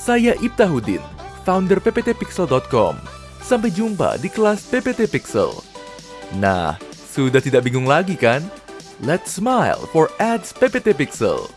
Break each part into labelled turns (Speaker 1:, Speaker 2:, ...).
Speaker 1: Saya Ibtahuddin, founder pptpixel.com. Sampai jumpa di kelas PPT Pixel. Nah, sudah tidak bingung lagi kan? Let's smile for ads PPT Pixel.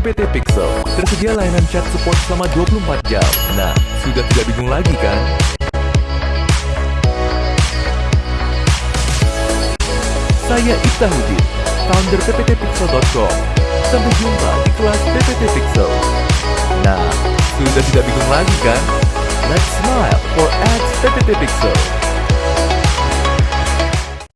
Speaker 1: PPT Pixel tersedia layanan chat support selama 24 jam. Nah, sudah tidak bingung lagi kan? Saya Ibtahuddin, founder pptpixel.com. Sampai jumpa di kelas PPT Pixel. Nah, sudah tidak bingung lagi kan? Let's smile for ads PPT Pixel.